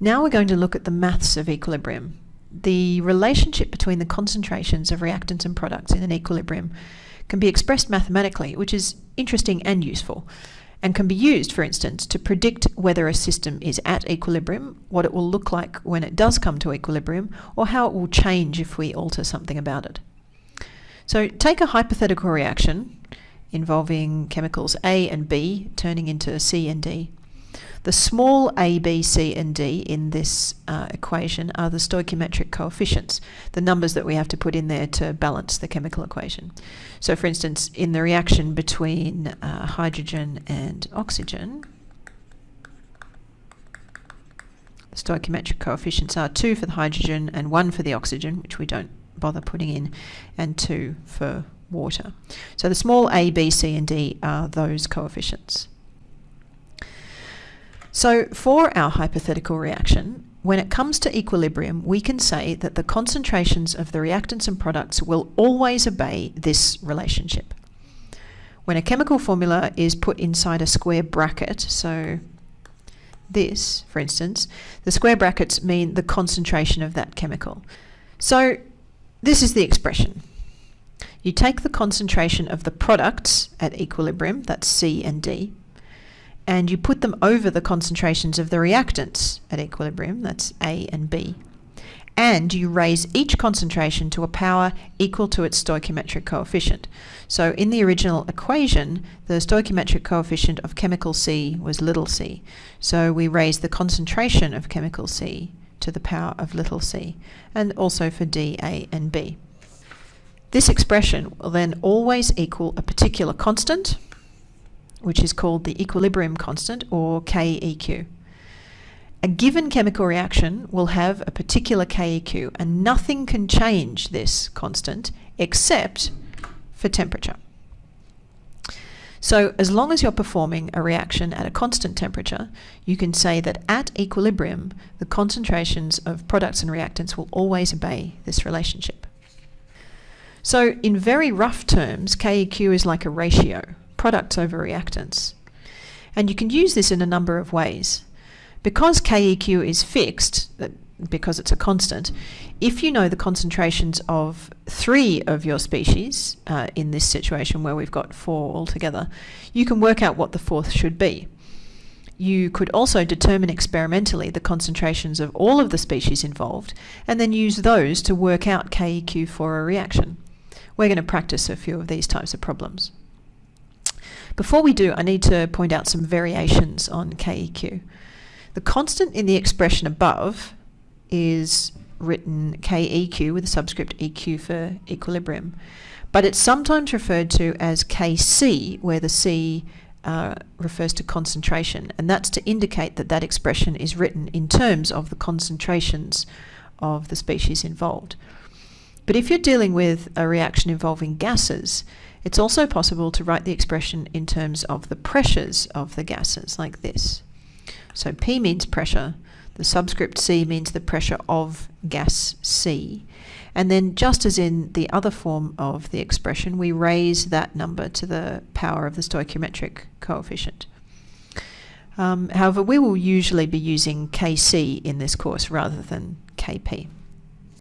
Now we're going to look at the maths of equilibrium. The relationship between the concentrations of reactants and products in an equilibrium can be expressed mathematically, which is interesting and useful, and can be used, for instance, to predict whether a system is at equilibrium, what it will look like when it does come to equilibrium, or how it will change if we alter something about it. So take a hypothetical reaction involving chemicals A and B turning into C and D. The small a, b, c and d in this uh, equation are the stoichiometric coefficients, the numbers that we have to put in there to balance the chemical equation. So for instance, in the reaction between uh, hydrogen and oxygen, the stoichiometric coefficients are 2 for the hydrogen and 1 for the oxygen, which we don't bother putting in, and 2 for water. So the small a, b, c and d are those coefficients. So for our hypothetical reaction, when it comes to equilibrium, we can say that the concentrations of the reactants and products will always obey this relationship. When a chemical formula is put inside a square bracket, so this, for instance, the square brackets mean the concentration of that chemical. So this is the expression. You take the concentration of the products at equilibrium, that's C and D, and you put them over the concentrations of the reactants at equilibrium, that's A and B, and you raise each concentration to a power equal to its stoichiometric coefficient. So in the original equation, the stoichiometric coefficient of chemical C was little c. So we raise the concentration of chemical C to the power of little c, and also for D, A, and B. This expression will then always equal a particular constant, which is called the equilibrium constant or KEQ. A given chemical reaction will have a particular KEQ and nothing can change this constant except for temperature. So as long as you're performing a reaction at a constant temperature, you can say that at equilibrium, the concentrations of products and reactants will always obey this relationship. So in very rough terms, KEQ is like a ratio products over reactants. And you can use this in a number of ways. Because KEQ is fixed, because it's a constant, if you know the concentrations of three of your species, uh, in this situation where we've got four altogether, you can work out what the fourth should be. You could also determine experimentally the concentrations of all of the species involved and then use those to work out KEQ for a reaction. We're going to practice a few of these types of problems. Before we do, I need to point out some variations on KEQ. The constant in the expression above is written KEQ with a subscript EQ for equilibrium, but it's sometimes referred to as KC, where the C uh, refers to concentration, and that's to indicate that that expression is written in terms of the concentrations of the species involved. But if you're dealing with a reaction involving gases, it's also possible to write the expression in terms of the pressures of the gases, like this. So P means pressure, the subscript C means the pressure of gas C, and then just as in the other form of the expression, we raise that number to the power of the stoichiometric coefficient. Um, however, we will usually be using Kc in this course rather than Kp.